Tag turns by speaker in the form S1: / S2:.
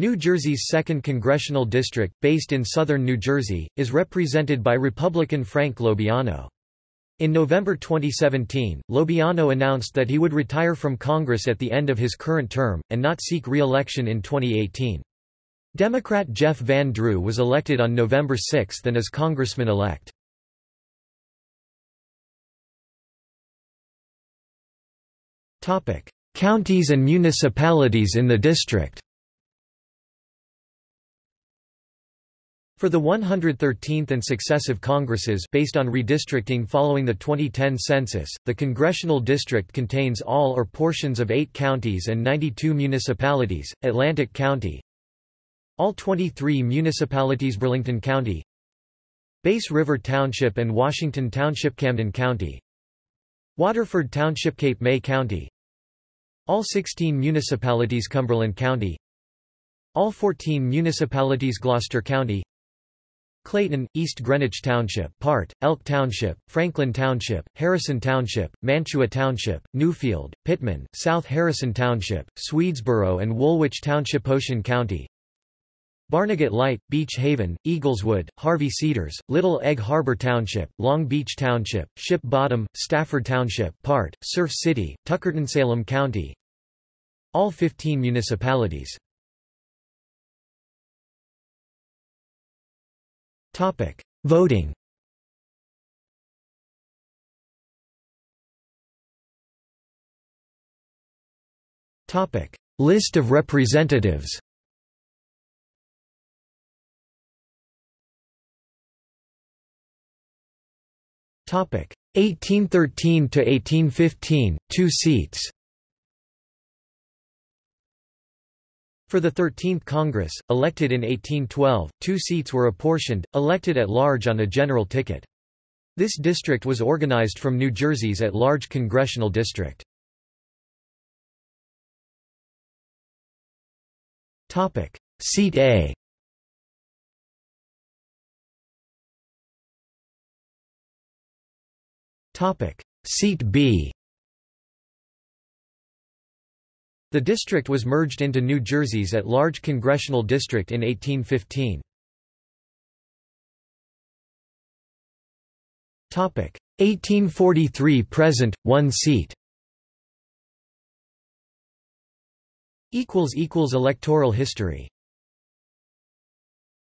S1: New Jersey's 2nd Congressional District, based in southern New Jersey, is represented by Republican Frank LoBiondo. In November 2017, LoBiondo announced that he would retire from Congress at the end of his current term, and not seek re-election in 2018. Democrat Jeff Van Drew was elected on November 6 and is congressman-elect. Counties and municipalities in the district For the 113th and successive Congresses based on redistricting following the 2010 census, the congressional district contains all or portions of eight counties and 92 municipalities, Atlantic County, all 23 municipalities Burlington County. Bass River Township and Washington Township Camden County. Waterford Township Cape May County. All 16 municipalities Cumberland County. All 14 municipalities Gloucester County Clayton, East Greenwich Township part, Elk Township, Franklin Township, Harrison Township, Mantua Township, Newfield, Pitman, South Harrison Township, Swedesboro and Woolwich Township Ocean County. Barnegat Light, Beach Haven, Eagleswood, Harvey Cedars, Little Egg Harbor Township, Long Beach Township, Ship Bottom, Stafford Township part, Surf City, Tuckerton-Salem County. All 15 municipalities Topic: Voting. Topic: List of representatives. Topic: 1813 to 1815, 2 seats. For the 13th Congress, elected in 1812, two seats were apportioned, elected at large on a general ticket. This district was organized from New Jersey's at-large congressional district. Topic: Seat A Topic: Seat B The district was merged into New Jersey's at-large congressional district in 1815. 1843 present, one seat. Electoral history